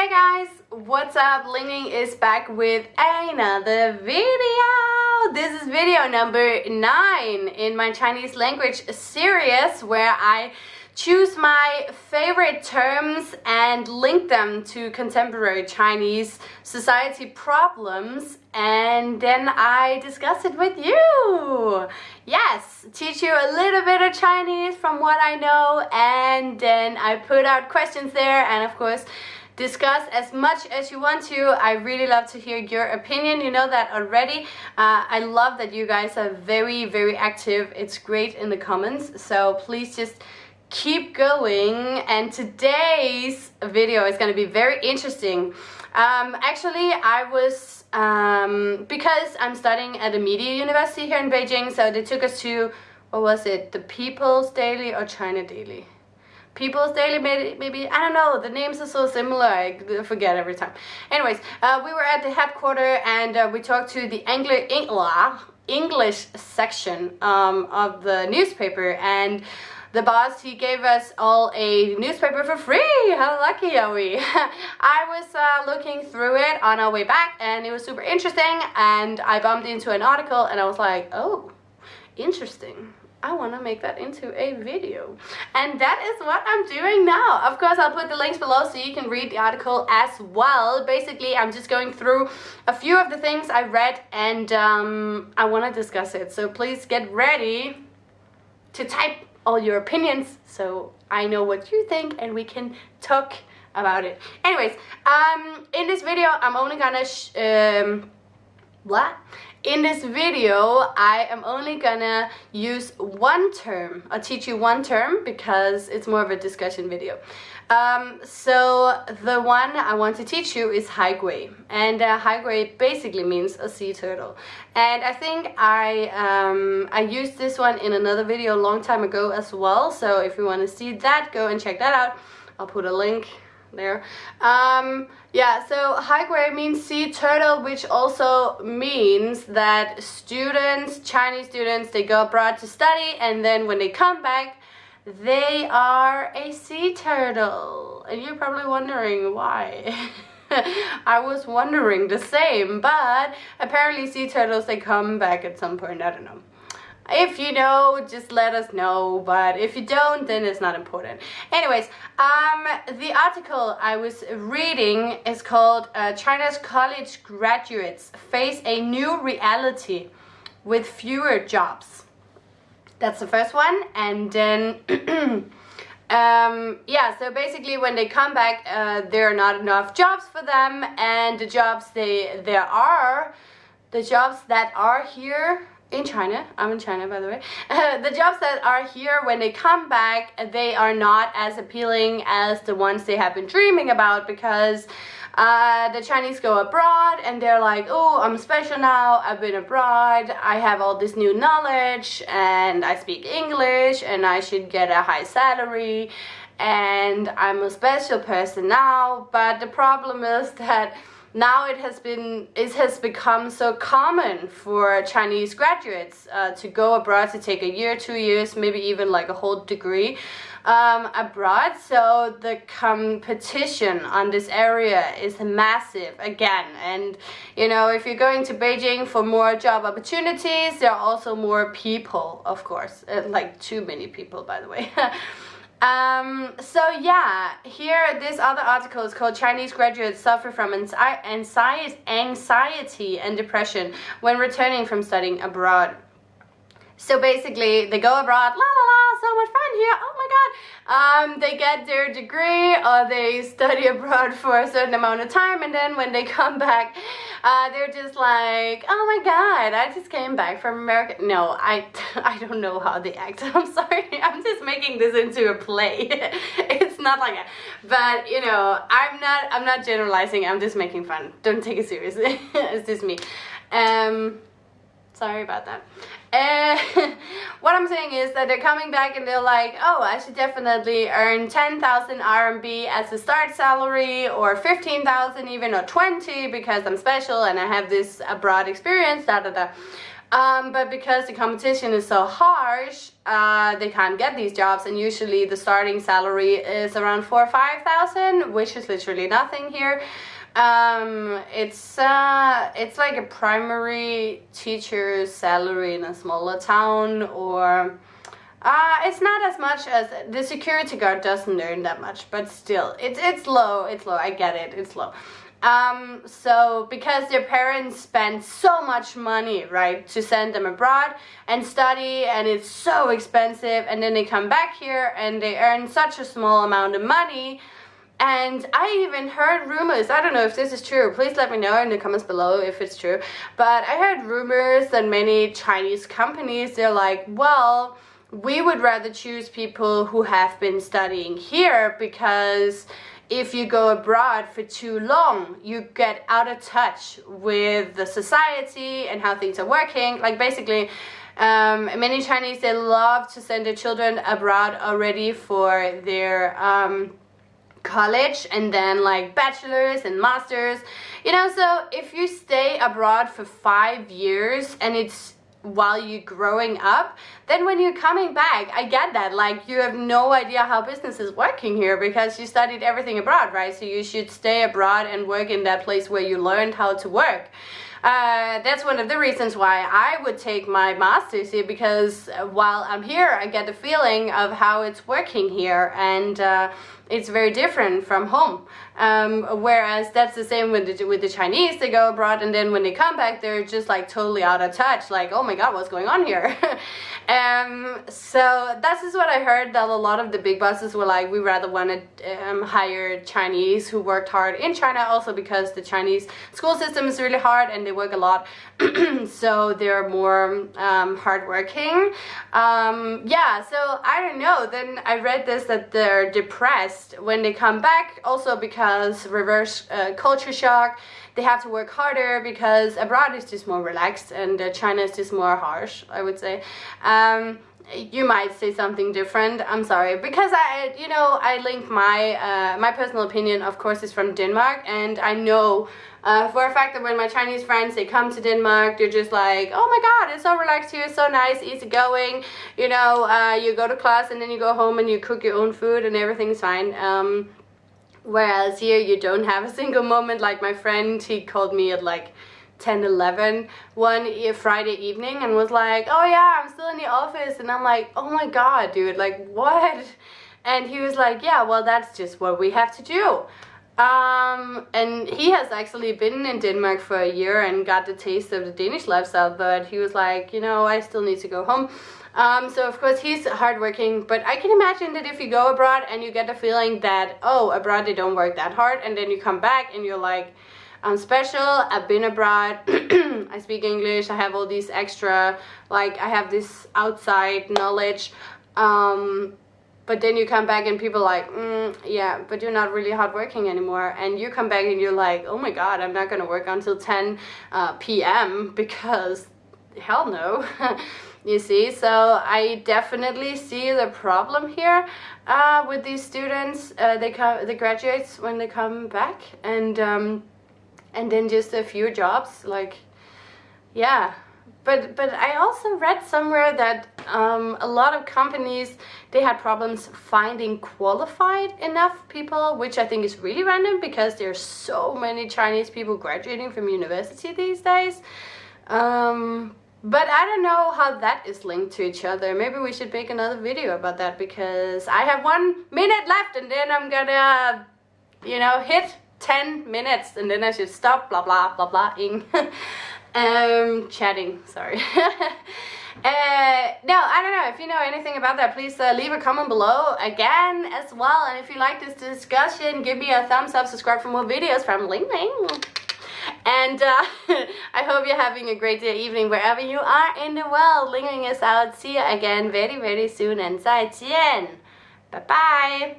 Hey guys, what's up? Ling is back with another video. This is video number 9 in my Chinese language series where I choose my favorite terms and link them to contemporary Chinese society problems and then I discuss it with you. Yes, teach you a little bit of Chinese from what I know and then I put out questions there and of course discuss as much as you want to. I really love to hear your opinion. You know that already. Uh, I love that you guys are very, very active. It's great in the comments. So please just keep going. And today's video is going to be very interesting. Um, actually, I was, um, because I'm studying at a media university here in Beijing, so they took us to, what was it, the People's Daily or China Daily? People's Daily, maybe, maybe, I don't know, the names are so similar, I forget every time. Anyways, uh, we were at the headquarters and uh, we talked to the English section um, of the newspaper and the boss, he gave us all a newspaper for free. How lucky are we? I was uh, looking through it on our way back and it was super interesting and I bumped into an article and I was like, oh, interesting. I want to make that into a video. And that is what I'm doing now. Of course, I'll put the links below so you can read the article as well. Basically, I'm just going through a few of the things I read and um, I want to discuss it. So please get ready to type all your opinions so I know what you think and we can talk about it. Anyways, um, in this video, I'm only gonna, um, what? In this video, I am only gonna use one term. I'll teach you one term because it's more of a discussion video. Um, so the one I want to teach you is haigui. And uh, haigui basically means a sea turtle. And I think I, um, I used this one in another video a long time ago as well. So if you want to see that, go and check that out. I'll put a link there. Um, yeah, so haigui means sea turtle, which also means that students, Chinese students, they go abroad to study and then when they come back, they are a sea turtle. And you're probably wondering why. I was wondering the same, but apparently sea turtles, they come back at some point, I don't know. If you know, just let us know, but if you don't, then it's not important. Anyways, um, the article I was reading is called uh, China's College Graduates Face a New Reality with Fewer Jobs. That's the first one, and then... um, yeah, so basically when they come back, uh, there are not enough jobs for them, and the jobs they there are, the jobs that are here in China, I'm in China by the way, uh, the jobs that are here when they come back, they are not as appealing as the ones they have been dreaming about because uh, the Chinese go abroad and they're like, oh, I'm special now, I've been abroad, I have all this new knowledge and I speak English and I should get a high salary and I'm a special person now, but the problem is that now it has been it has become so common for Chinese graduates uh, to go abroad to take a year, two years, maybe even like a whole degree um, abroad. So the competition on this area is massive again. And you know, if you're going to Beijing for more job opportunities, there are also more people, of course, uh, like too many people, by the way. Um, so yeah, here this other article is called Chinese graduates suffer from anxiety, anxiety and depression when returning from studying abroad. So basically, they go abroad, la la la, so much fun here, oh my god. Um, they get their degree or they study abroad for a certain amount of time and then when they come back, uh, they're just like, oh my god, I just came back from America. No, I, I don't know how they act. I'm sorry, I'm just making this into a play. it's not like that. But, you know, I'm not, I'm not generalizing, I'm just making fun. Don't take it seriously. it's just me. Um, sorry about that. And what I'm saying is that they're coming back and they're like, oh, I should definitely earn 10,000 RMB as a start salary or 15,000 even or 20 because I'm special and I have this abroad experience, da da da. Um, but because the competition is so harsh, uh, they can't get these jobs, and usually the starting salary is around four or five thousand, which is literally nothing here. Um, it's uh, it's like a primary teacher's salary in a smaller town, or uh, it's not as much as the security guard doesn't earn that much, but still, it's it's low. It's low. I get it. It's low. Um, so because their parents spend so much money, right, to send them abroad and study, and it's so expensive, and then they come back here and they earn such a small amount of money. And I even heard rumors, I don't know if this is true, please let me know in the comments below if it's true, but I heard rumors that many Chinese companies, they're like, well, we would rather choose people who have been studying here because if you go abroad for too long, you get out of touch with the society and how things are working. Like basically, um, many Chinese, they love to send their children abroad already for their um, college and then like bachelors and masters. You know, so if you stay abroad for five years and it's while you're growing up then when you're coming back i get that. Like you have no idea how business is working here because you studied everything abroad right? So you should stay abroad and work in that place where you learned how to work uh, that's one of the reasons why I would take my master's here because while I'm here I get the feeling of how it's working here and uh, it's very different from home. Um, whereas that's the same with the, with the Chinese, they go abroad and then when they come back, they're just like totally out of touch. Like, oh my God, what's going on here? um, so that's just what I heard that a lot of the big bosses were like, we rather want to um, hire Chinese who worked hard in China also because the Chinese school system is really hard and they work a lot. so they're more um, hardworking. Um, yeah, so I don't know. Then I read this that they're depressed when they come back also because reverse uh, culture shock they have to work harder because abroad is just more relaxed and uh, China is just more harsh I would say um, you might say something different. I'm sorry. Because i you know i link my uh, my personal opinion of course is from denmark. And i know uh, for a fact that when my chinese friends they come to denmark they're just like oh my god it's so relaxed here. So nice easy going you know uh, you go to class and then you go home and you cook your own food and everything's fine. Um, Whereas here you don't have a single moment. Like my friend, he called me at like 10, 11 one Friday evening and was like, oh yeah, I'm still in the office. And I'm like, oh my God, dude, like what? And he was like, yeah, well, that's just what we have to do. Um, and he has actually been in Denmark for a year and got the taste of the Danish lifestyle, but he was like, you know, I still need to go home. Um, so of course he's hardworking, but I can imagine that if you go abroad and you get the feeling that, oh, abroad they don't work that hard, and then you come back and you're like, I'm special, I've been abroad, I speak English, I have all these extra, like I have this outside knowledge, um, but then you come back and people like, mm, yeah, but you're not really hardworking anymore. And you come back and you're like, oh my god, I'm not gonna work until 10 uh, p.m. because hell no. you see so I definitely see the problem here uh, with these students uh, they come the graduates when they come back and um, and then just a few jobs like yeah but but I also read somewhere that um, a lot of companies they had problems finding qualified enough people which I think is really random because there's so many Chinese people graduating from university these days um, but I don't know how that is linked to each other. Maybe we should make another video about that because I have one minute left and then I'm gonna, you know, hit 10 minutes and then I should stop blah blah blah blah ing. um, chatting, sorry. Uh, no, I don't know. If you know anything about that, please uh, leave a comment below again as well. And if you like this discussion, give me a thumbs up, subscribe for more videos from Ling Ling. And uh, I hope you're having a great day, evening, wherever you are in the world. Ling Ling is out. See you again very, very soon. And 再见. Bye-bye.